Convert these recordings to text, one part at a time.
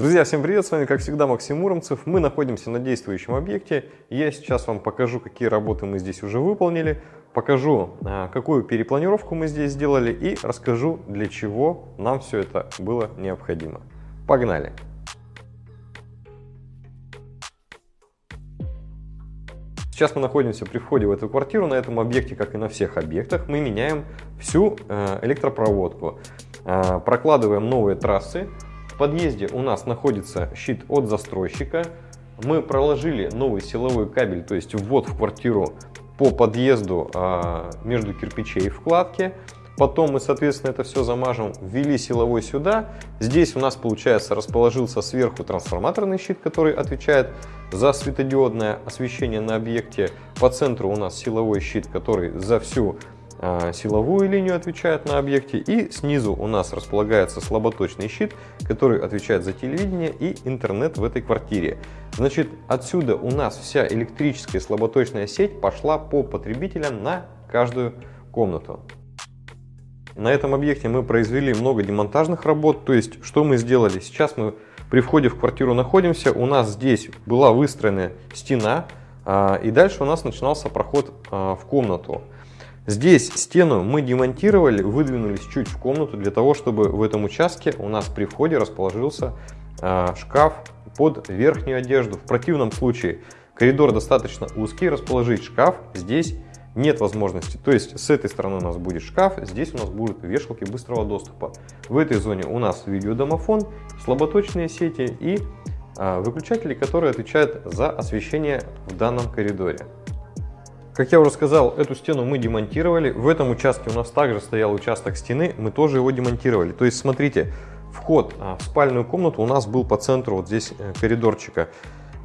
Друзья, всем привет! С вами, как всегда, Максим Муромцев. Мы находимся на действующем объекте. Я сейчас вам покажу, какие работы мы здесь уже выполнили, покажу, а, какую перепланировку мы здесь сделали и расскажу, для чего нам все это было необходимо. Погнали! Сейчас мы находимся при входе в эту квартиру. На этом объекте, как и на всех объектах, мы меняем всю э, электропроводку. Э, прокладываем новые трассы. Подъезде у нас находится щит от застройщика. Мы проложили новый силовой кабель, то есть ввод в квартиру по подъезду э, между кирпичей вкладки. Потом мы, соответственно, это все замажем, ввели силовой сюда. Здесь у нас, получается, расположился сверху трансформаторный щит, который отвечает за светодиодное освещение на объекте. По центру у нас силовой щит, который за всю силовую линию отвечает на объекте. И снизу у нас располагается слаботочный щит, который отвечает за телевидение и интернет в этой квартире. Значит, отсюда у нас вся электрическая слаботочная сеть пошла по потребителям на каждую комнату. На этом объекте мы произвели много демонтажных работ, то есть что мы сделали? Сейчас мы при входе в квартиру находимся, у нас здесь была выстроена стена, а, и дальше у нас начинался проход а, в комнату. Здесь стену мы демонтировали, выдвинулись чуть в комнату для того, чтобы в этом участке у нас при входе расположился а, шкаф под верхнюю одежду. В противном случае коридор достаточно узкий, расположить шкаф здесь нет возможности. То есть с этой стороны у нас будет шкаф, здесь у нас будут вешалки быстрого доступа. В этой зоне у нас видеодомофон, слаботочные сети и а, выключатели, которые отвечают за освещение в данном коридоре. Как я уже сказал, эту стену мы демонтировали. В этом участке у нас также стоял участок стены, мы тоже его демонтировали. То есть смотрите, вход а, в спальную комнату у нас был по центру вот здесь э, коридорчика.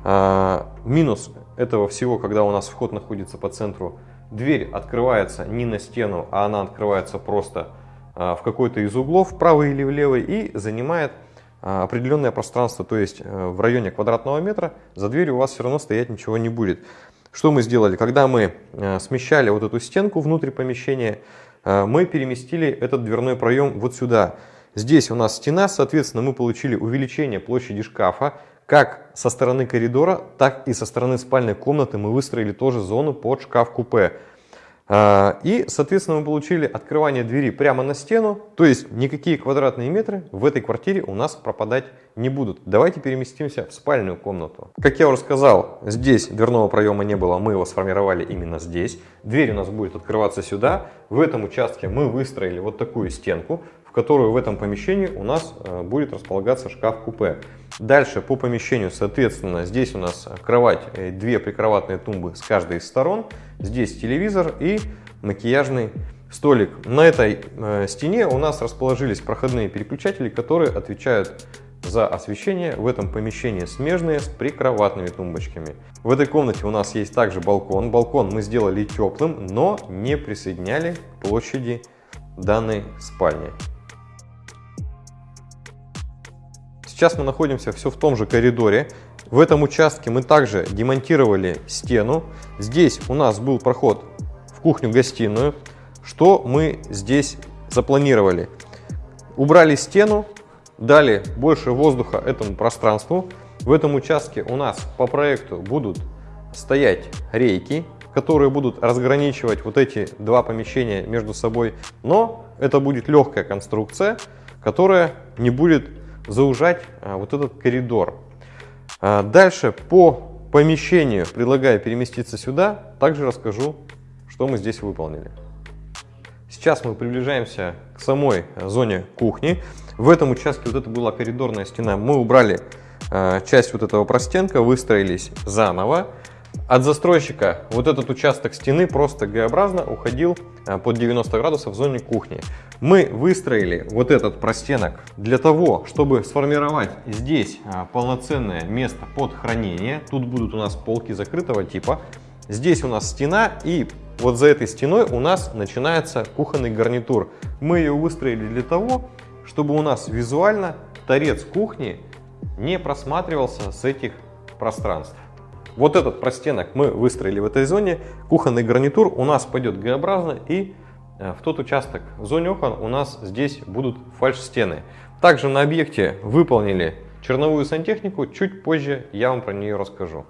А, минус этого всего, когда у нас вход находится по центру, дверь открывается не на стену, а она открывается просто а, в какой-то из углов, правый или левый, и занимает определенное пространство, то есть э, в районе квадратного метра за дверью у вас все равно стоять ничего не будет. Что мы сделали? Когда мы э, смещали вот эту стенку внутрь помещения, э, мы переместили этот дверной проем вот сюда. Здесь у нас стена, соответственно, мы получили увеличение площади шкафа, как со стороны коридора, так и со стороны спальной комнаты мы выстроили тоже зону под шкаф-купе. А, и, соответственно, мы получили открывание двери прямо на стену, то есть никакие квадратные метры в этой квартире у нас пропадать не будут. Давайте переместимся в спальную комнату. Как я уже сказал, здесь дверного проема не было, мы его сформировали именно здесь. Дверь у нас будет открываться сюда. В этом участке мы выстроили вот такую стенку, в которую в этом помещении у нас э, будет располагаться шкаф-купе. Дальше по помещению, соответственно, здесь у нас кровать, э, две прикроватные тумбы с каждой из сторон. Здесь телевизор и макияжный столик. На этой э, стене у нас расположились проходные переключатели, которые отвечают за освещение в этом помещении смежные с прикроватными тумбочками. В этой комнате у нас есть также балкон. Балкон мы сделали теплым, но не присоединяли к площади данной спальни. Сейчас мы находимся все в том же коридоре. В этом участке мы также демонтировали стену. Здесь у нас был проход в кухню-гостиную. Что мы здесь запланировали? Убрали стену, дали больше воздуха этому пространству. В этом участке у нас по проекту будут стоять рейки, которые будут разграничивать вот эти два помещения между собой. Но это будет легкая конструкция, которая не будет заужать а, вот этот коридор. А, дальше по помещению предлагаю переместиться сюда. Также расскажу, что мы здесь выполнили. Сейчас мы приближаемся к самой зоне кухни. В этом участке вот это была коридорная стена. Мы убрали часть вот этого простенка, выстроились заново. От застройщика вот этот участок стены просто Г-образно уходил а, под 90 градусов в зоне кухни. Мы выстроили вот этот простенок для того, чтобы сформировать здесь а, полноценное место под хранение. Тут будут у нас полки закрытого типа. Здесь у нас стена и вот за этой стеной у нас начинается кухонный гарнитур. Мы ее выстроили для того, чтобы у нас визуально торец кухни не просматривался с этих пространств. Вот этот простенок мы выстроили в этой зоне. Кухонный гарнитур у нас пойдет Г-образно и э, в тот участок в зоне окон у нас здесь будут фальш-стены. Также на объекте выполнили Черновую сантехнику чуть позже я вам про нее расскажу.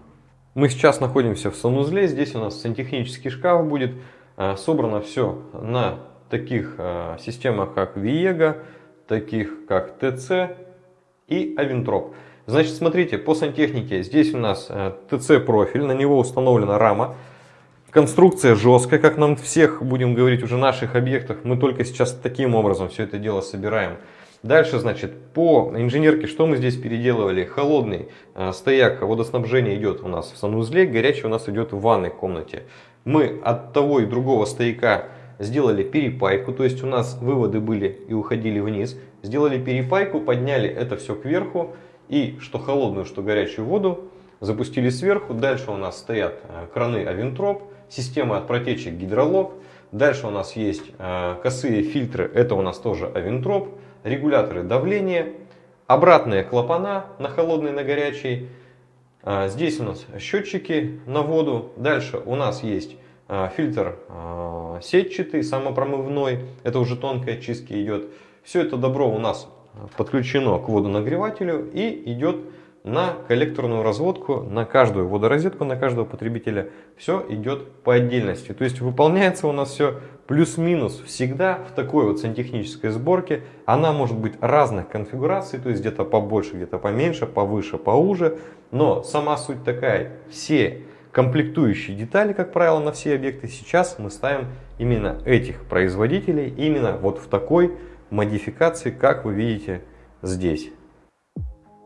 Мы сейчас находимся в санузле, здесь у нас сантехнический шкаф будет. Э, собрано все на таких э, системах, как Viega, таких как TC и Avintrop. Значит, смотрите, по сантехнике здесь у нас TC профиль, на него установлена рама. Конструкция жесткая, как нам всех, будем говорить, уже наших объектах. Мы только сейчас таким образом все это дело собираем. Дальше, значит, по инженерке, что мы здесь переделывали? Холодный э, стояк водоснабжения идет у нас в санузле, горячий у нас идет в ванной комнате. Мы от того и другого стояка сделали перепайку, то есть у нас выводы были и уходили вниз. Сделали перепайку, подняли это все кверху и что холодную, что горячую воду запустили сверху. Дальше у нас стоят э, краны Авентроп система от протечек гидролог. Дальше у нас есть э, косые фильтры, это у нас тоже авентроп, регуляторы давления, обратные клапана на холодный, на горячий. Э, здесь у нас счетчики на воду. Дальше у нас есть фильтр сетчатый, самопромывной, это уже тонкая чистка идет. Все это добро у нас подключено к водонагревателю и идет на коллекторную разводку, на каждую водорозетку, на каждого потребителя. Все идет по отдельности. То есть выполняется у нас все плюс-минус всегда в такой вот сантехнической сборке. Она может быть разных конфигураций, то есть где-то побольше, где-то поменьше, повыше, поуже. Но сама суть такая, все комплектующие детали, как правило, на все объекты сейчас мы ставим именно этих производителей, именно вот в такой модификации, как вы видите здесь.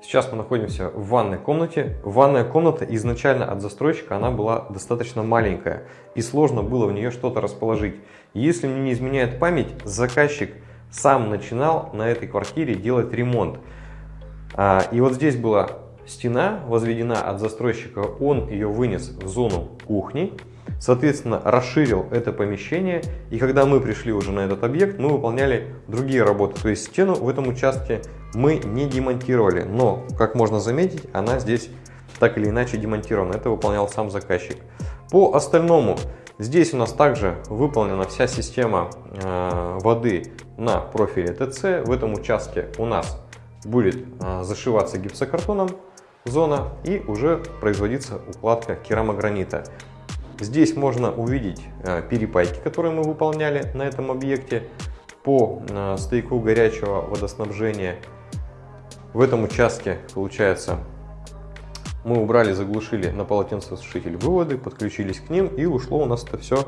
Сейчас мы находимся в ванной комнате. Ванная комната изначально от застройщика она была достаточно маленькая и сложно было в нее что-то расположить. Если мне не изменяет память, заказчик сам начинал на этой квартире делать ремонт. А, и вот здесь была стена возведена от застройщика, он ее вынес в зону кухни соответственно, расширил это помещение. И когда мы пришли уже на этот объект, мы выполняли другие работы. То есть стену в этом участке мы не демонтировали. Но, как можно заметить, она здесь так или иначе демонтирована. Это выполнял сам заказчик. По остальному, здесь у нас также выполнена вся система э, воды на профиле ТЦ. В этом участке у нас будет э, зашиваться гипсокартоном зона и уже производиться укладка керамогранита. Здесь можно увидеть э, перепайки, которые мы выполняли на этом объекте по э, стояку горячего водоснабжения. В этом участке, получается, мы убрали, заглушили на полотенцесушитель выводы, подключились к ним и ушло у нас это все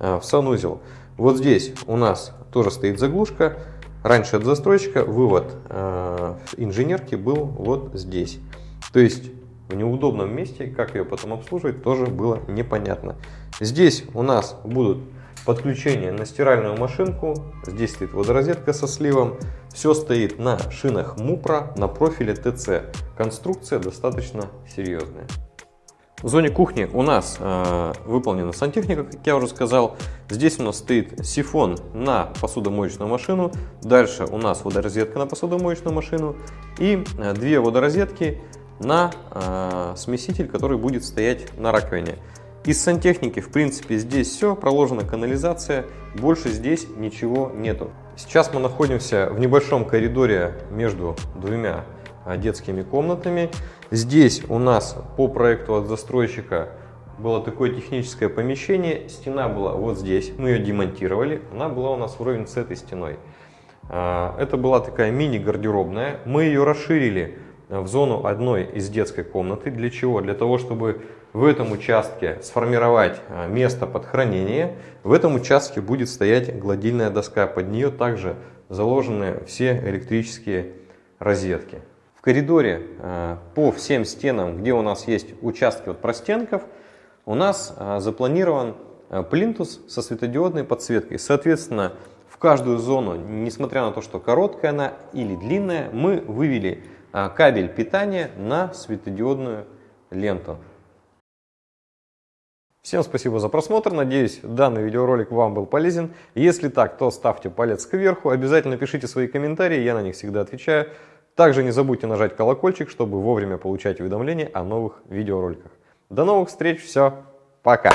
э, в санузел. Вот здесь у нас тоже стоит заглушка. Раньше от застройщика вывод инженерки был вот здесь. То есть в неудобном месте, как ее потом обслуживать, тоже было непонятно. Здесь у нас будут подключения на стиральную машинку, здесь стоит водорозетка со сливом, все стоит на шинах Мупра на профиле ТЦ. Конструкция достаточно серьезная. В зоне кухни у нас э, выполнена сантехника, как я уже сказал. Здесь у нас стоит сифон на посудомоечную машину. Дальше у нас водорозетка на посудомоечную машину. И э, две водорозетки на э, смеситель, который будет стоять на раковине. Из сантехники, в принципе, здесь все, проложена канализация, больше здесь ничего нету. Сейчас мы находимся в небольшом коридоре между двумя а, детскими комнатами. Здесь у нас по проекту от застройщика было такое техническое помещение. Стена была вот здесь, мы ее демонтировали, она была у нас вровень с этой стеной. А, это была такая мини-гардеробная, мы ее расширили в зону одной из детской комнаты. Для чего? Для того, чтобы в этом участке сформировать а, место под хранение. В этом участке будет стоять гладильная доска. Под нее также заложены все электрические розетки. В коридоре а, по всем стенам, где у нас есть участки от простенков, у нас запланирован плинтус со светодиодной подсветкой. Соответственно, в каждую зону, несмотря на то, что короткая она или длинная, мы вывели кабель питания на светодиодную ленту. Всем спасибо за просмотр, надеюсь данный видеоролик вам был полезен. Если так, то ставьте палец кверху, обязательно пишите свои комментарии, я на них всегда отвечаю. Также не забудьте нажать колокольчик, чтобы вовремя получать уведомления о новых видеороликах. До новых встреч, все, пока!